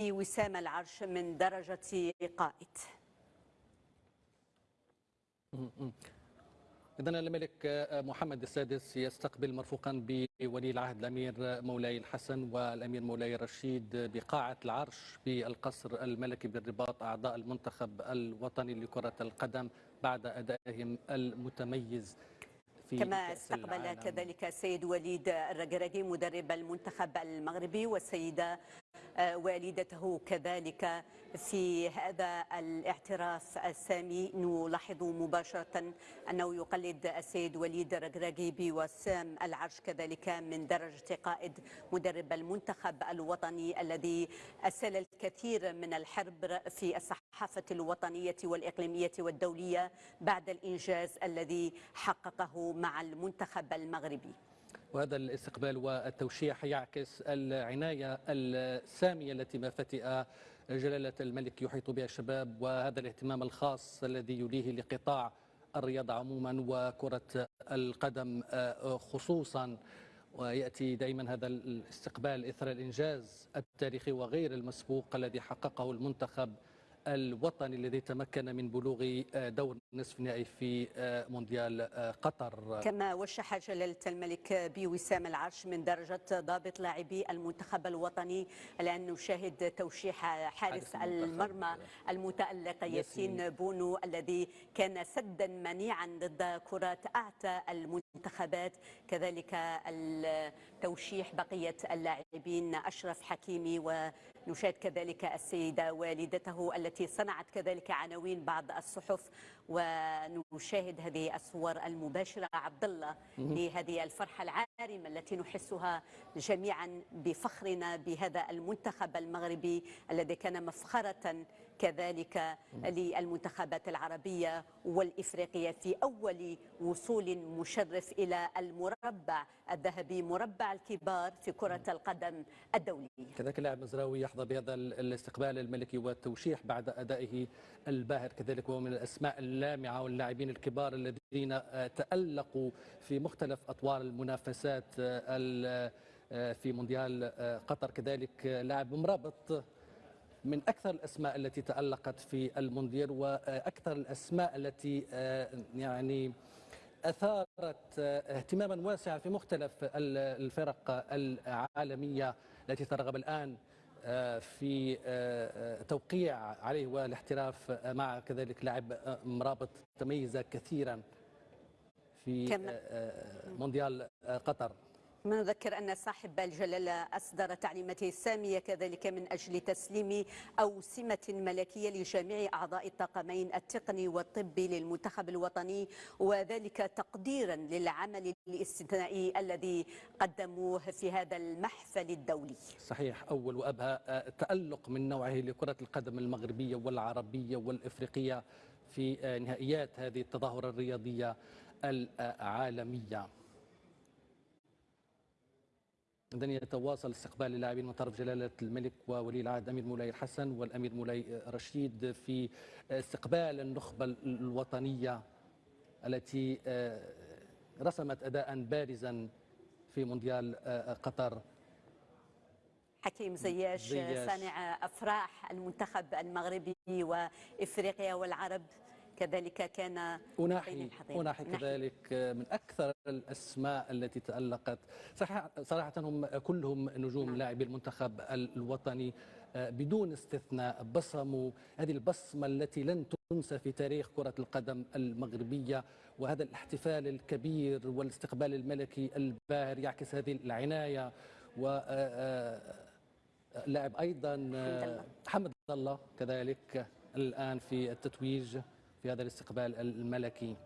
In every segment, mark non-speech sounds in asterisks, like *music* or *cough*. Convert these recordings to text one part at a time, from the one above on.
وسام العرش من درجة قائد إذا الملك محمد السادس يستقبل مرفوقا بولي العهد الأمير مولاي الحسن والأمير مولاي الرشيد بقاعة العرش بالقصر الملكي بالرباط أعضاء المنتخب الوطني لكرة القدم بعد أدائهم المتميز في كما استقبل. كذلك السيد وليد الرقرقي مدرب المنتخب المغربي والسيدة والدته كذلك في هذا الاعتراف السامي. نلاحظ مباشرة أنه يقلد السيد وليد الرقراقي بوسام العرش كذلك من درجة قائد مدرب المنتخب الوطني الذي أسال الكثير من الحرب في الصحافة الوطنية والإقليمية والدولية بعد الإنجاز الذي حققه مع المنتخب المغربي. وهذا الاستقبال والتوشيح يعكس العناية السامية التي ما فتئ جلالة الملك يحيط بها الشباب وهذا الاهتمام الخاص الذي يليه لقطاع الرياضة عموما وكرة القدم خصوصا. ويأتي دائما هذا الاستقبال إثر الإنجاز التاريخي وغير المسبوق الذي حققه المنتخب الوطني الذي تمكن من بلوغ آه، دور نصف نهائي في آه، مونديال آه، قطر. كما وشح جلالة الملك بوسام العرش من درجة ضابط لاعبي المنتخب الوطني الآن نشاهد توشيح حارس المرمى المتألق ياسين بونو الذي كان سدا منيعا ضد كرات أعتى المنتخبات كذلك التوشيح بقية اللاعبين أشرف حكيمي ونشاهد كذلك السيدة والدته التي التي صنعت كذلك عناوين بعض الصحف ونشاهد هذه الصور المباشرة عبد الله لهذه الفرحة العارمة التي نحسها جميعا بفخرنا بهذا المنتخب المغربي الذي كان مفخرة كذلك للمنتخبات العربية والإفريقية في أول وصول مشرف إلى المربع الذهبي مربع الكبار في كرة القدم الدولية. كذلك اللاعب مزراوي يحظى بهذا الاستقبال الملكي والتوشيح بعد أدائه الباهر. كذلك وهو من الأسماء اللامعة واللاعبين الكبار الذين تألقوا في مختلف أطوار المنافسات في مونديال قطر. كذلك لاعب مرابط من أكثر الأسماء التي تألقت في المونديال وأكثر الأسماء التي يعني أثارت اهتماما واسعا في مختلف الفرق العالمية التي ترغب الآن في توقيع عليه والاحتراف مع كذلك لاعب مرابط تميز كثيرا في مونديال قطر. نذكر أن صاحب الجلالة أصدر تعليماته السامية كذلك من أجل تسليم أوسمة ملكية لجميع أعضاء الطاقمين التقني والطبي للمنتخب الوطني وذلك تقديرا للعمل الاستثنائي الذي قدموه في هذا المحفل الدولي. صحيح أول وأبهى تألق من نوعه لكرة القدم المغربية والعربية والإفريقية في نهائيات هذه التظاهرة الرياضية العالمية. إذن يتواصل استقبال اللاعبين من طرف جلالة الملك وولي العهد أمير مولاي الحسن والأمير مولاي رشيد في استقبال النخبة الوطنية التي آه، رسمت أداء بارزا في مونديال آه، قطر. حكيم زياش, زياش. صانع أفراح المنتخب المغربي وإفريقيا والعرب. كذلك كان أناحي أناحي كذلك من أكثر الأسماء التي تألقت. صراحة هم كلهم نجوم نعم. لاعبي المنتخب الوطني آه، بدون استثناء بصموا هذه البصمة التي لن تنسى في تاريخ كرة القدم المغربية وهذا الاحتفال الكبير والاستقبال الملكي الباهر يعكس هذه العناية. و آه، آه، لاعب أيضا محمد الله كذلك الآن في التتويج. في هذا الاستقبال الملكي.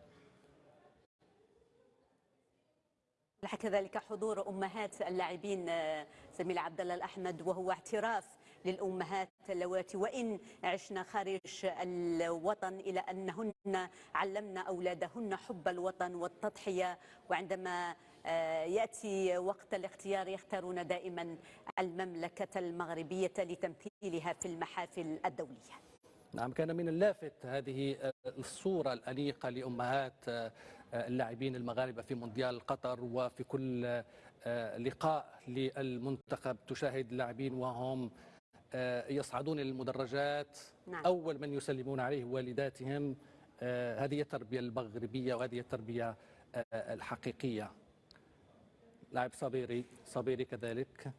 كذلك حضور أمهات اللاعبين آه، زميل عبد الله الأحمد وهو اعتراف للأمهات اللواتي. وإن عشنا خارج الوطن الا أنهن علمنا أولادهن حب الوطن والتضحية. وعندما آه، يأتي وقت الاختيار يختارون دائما المملكة المغربية لتمثيلها في المحافل الدولية. نعم كان من اللافت هذه الصورة الأنيقة لأمهات اللاعبين المغاربة في مونديال قطر وفي كل لقاء للمنتخب تشاهد اللاعبين وهم آه، يصعدون إلى المدرجات. نعم. أول من يسلمون عليه والداتهم آه، هذه التربية المغربية وهذه التربية آه، الحقيقية. لاعب صبيري صبيري كذلك.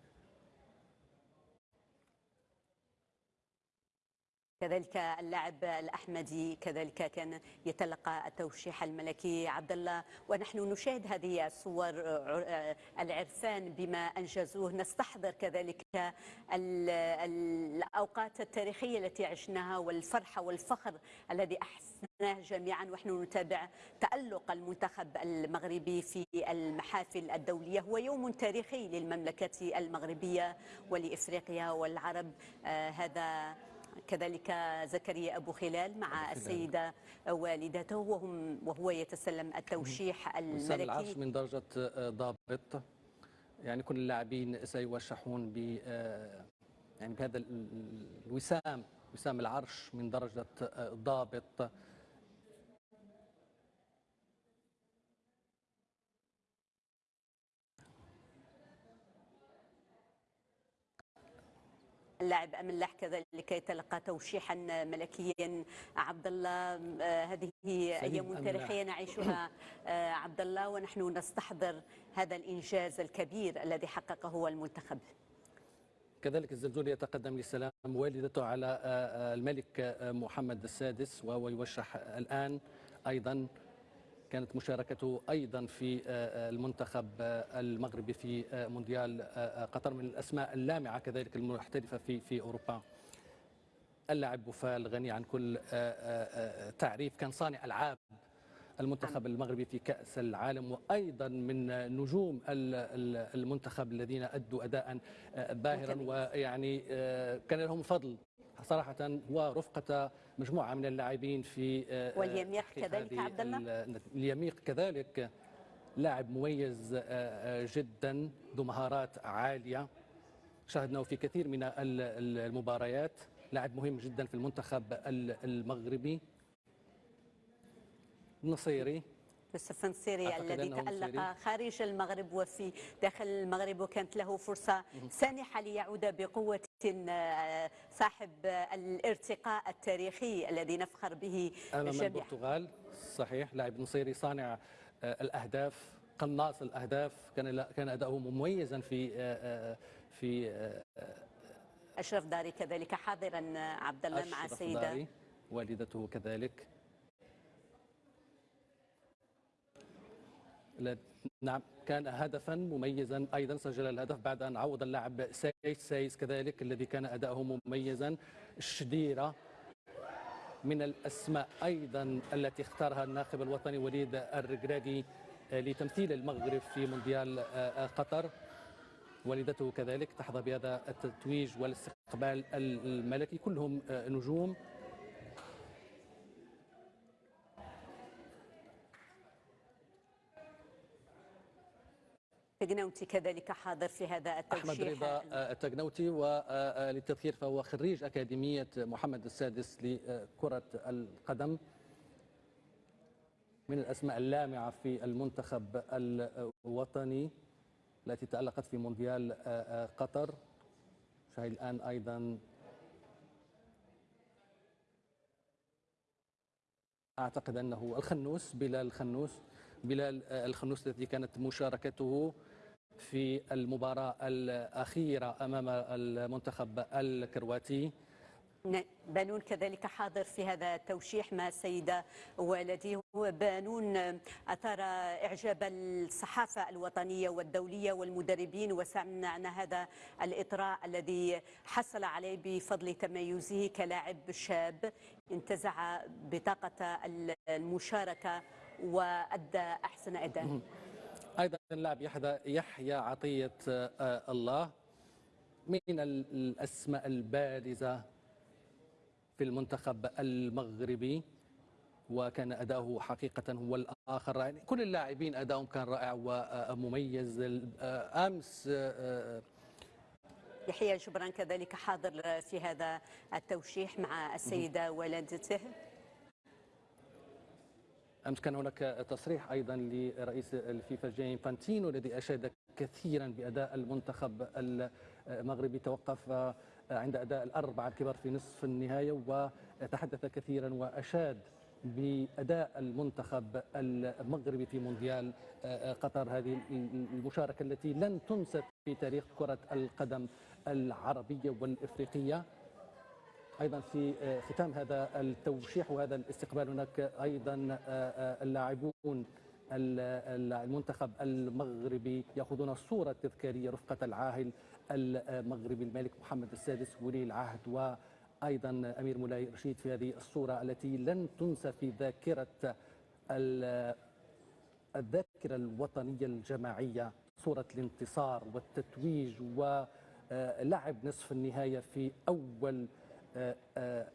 كذلك اللاعب الأحمدي كذلك كان يتلقى التوشيح الملكي عبد الله ونحن نشاهد هذه الصور آه، العرسان بما أنجزوه. نستحضر كذلك ال- الأوقات التاريخية التي عشناها والفرحه والفخر الذي أحسناه جميعا. ونحن نتابع تألق المنتخب المغربي في المحافل الدولية. هو يوم تاريخي للمملكة المغربية ولإفريقيا والعرب. آه، هذا كذلك زكريا أبو خلال مع خلال. السيدة والدته وهم وهو يتسلم التوشيح وسام العرش الملكي من درجة آه، ضابط. يعني كل اللاعبين سيوشحون ب آه، يعني بهذا ال- ال- الوسام وسام العرش من درجة آه، ضابط. اللاعب أملاح كذلك يتلقى توشيحا ملكيا. عبد الله آه، هذه أيام. تاريخية نعيشها. *coughs* آه، عبد الله ونحن نستحضر هذا الإنجاز الكبير الذي حققه المنتخب. كذلك الزلزول يتقدم للسلام والدته على آه، الملك محمد السادس وهو يوشح الآن أيضا كانت مشاركته أيضا في آه، آه، المنتخب آه، المغربي في مونديال قطر من الأسماء اللامعة كذلك المحترفة في في أوروبا. اللاعب بوفال غني عن كل تعريف كان صانع ألعاب المنتخب المغربي في كأس العالم وأيضا من نجوم ال- ال- المنتخب الذين أدوا أداء آه، باهرا. ويعني آه، كان لهم فضل صراحة ورفقة مجموعة من اللاعبين في آه، واليميق كذلك عبد الله؟ ال- اليميق كذلك لاعب مميز جدا ذو مهارات عالية شاهدناه في كثير من ال- ال- المباريات لاعب مهم جدا في المنتخب ال- المغربي نصيري يوسف نصيري أعتقد الذي تألق. خارج المغرب وفي داخل المغرب وكانت له فرصة سانحة ليعود بقوة آه، صاحب الارتقاء التاريخي الذي نفخر به جميعا البرتغال. صحيح لاعب نصيري صانع آه، الأهداف قناص الأهداف. كان كان أداؤه مميزا في آه، في أشرف داري كذلك حاضرا عبد الله مع داري والدته كذلك. نعم كان هدفا مميزا أيضا سجل الهدف بعد أن عوض اللاعب سايس سايس كذلك الذي كان أداؤه مميزا. الشديره من الأسماء أيضا التي اختارها الناخب الوطني وليد الركراكي لتمثيل المغرب في مونديال آه، آه، قطر. والدته كذلك تحظى بهذا التتويج والاستقبال الملكي. كلهم آه، نجوم. تقنوتي كذلك حاضر في هذا التوشيح رضا آه، التقنوتي وللتذكير فهو خريج أكاديمية محمد السادس لكرة القدم من الأسماء اللامعة في المنتخب الوطني التي تالقت في مونديال آه، آه، قطر. شاهد الآن أيضا أعتقد أنه الخنوس بلال الخنوس بلال آه، الخنوس التي كانت مشاركته في المباراة الأخيرة أمام المنتخب الكرواتي. بانون كذلك حاضر في هذا التوشيح مع السيدة والدي بانون أثار إعجاب الصحافة الوطنية والدولية والمدربين وسمعنا هذا الإطراء الذي حصل عليه بفضل تميزه كلاعب شاب انتزع بطاقة المشاركة وأدى أحسن أداء. أيضا اللاعب يحيى يحيى عطية آه، الله من ال- الأسماء البارزة في المنتخب المغربي وكان أداؤه حقيقة هو الآخر. يعني كل اللاعبين أداؤهم كان رائع ومميز. آه، أمس آه، يحيى جبران كذلك حاضر في هذا التوشيح مع السيدة والدته أمس كان هناك تصريح أيضا لرئيس الفيفا جاي انفانتينو الذي أشاد كثيرا بأداء المنتخب المغربي. توقف عند أداء الأربعة الكبار في نصف النهاية وتحدث كثيرا وأشاد بأداء المنتخب المغربي في مونديال قطر. هذه المشاركة التي لن تنسى في تاريخ كرة القدم العربية والإفريقية. أيضا في ختام هذا التوشيح وهذا الاستقبال هناك أيضا اللاعبون المنتخب المغربي يأخذون الصورة التذكارية رفقة العاهل المغربي الملك محمد السادس ولي العهد وأيضا أمير مولاي رشيد في هذه الصورة التي لن تنسى في ذاكرة الذاكرة الوطنية الجماعية صورة الانتصار والتتويج ولعب نصف النهاية في أول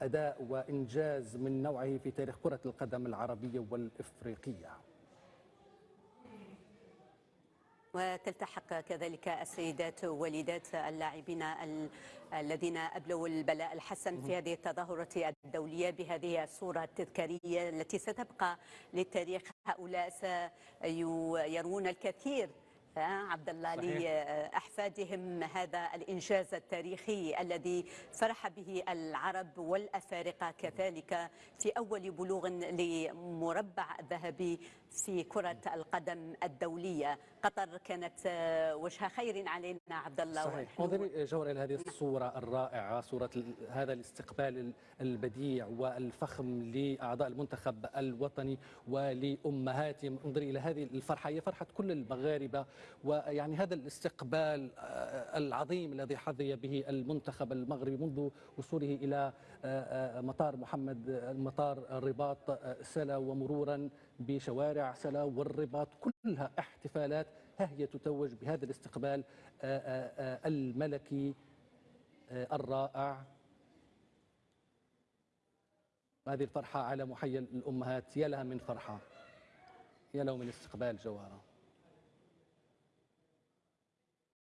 أداء وإنجاز من نوعه في تاريخ كرة القدم العربية والإفريقية. وتلتحق كذلك السيدات والدات اللاعبين الذين أبلوا البلاء الحسن في هذه التظاهرة الدولية بهذه الصورة التذكارية التي ستبقى للتاريخ. هؤلاء سيرون الكثير عبد الله لأحفادهم هذا الإنجاز التاريخي الذي فرح به العرب والأفارقة كذلك في أول بلوغ لمربع ذهبي في كرة القدم الدولية. قطر كانت وجه خير علينا عبد الله. صحيح. انظري جوهر إلى هذه الصورة الرائعة صورة هذا الاستقبال البديع والفخم لأعضاء المنتخب الوطني ولأمهاتهم. انظري إلى هذه الفرحة. هي فرحة كل المغاربة ويعني هذا الاستقبال العظيم الذي حظي به المنتخب المغربي منذ وصوله إلى مطار محمد مطار الرباط سلا ومرورا بشوارع سلا والرباط. كلها احتفالات ها هي تتوج بهذا الاستقبال الملكي الرائع. هذه الفرحة على محيا الأمهات يا لها من فرحة يا له من استقبال جوهرة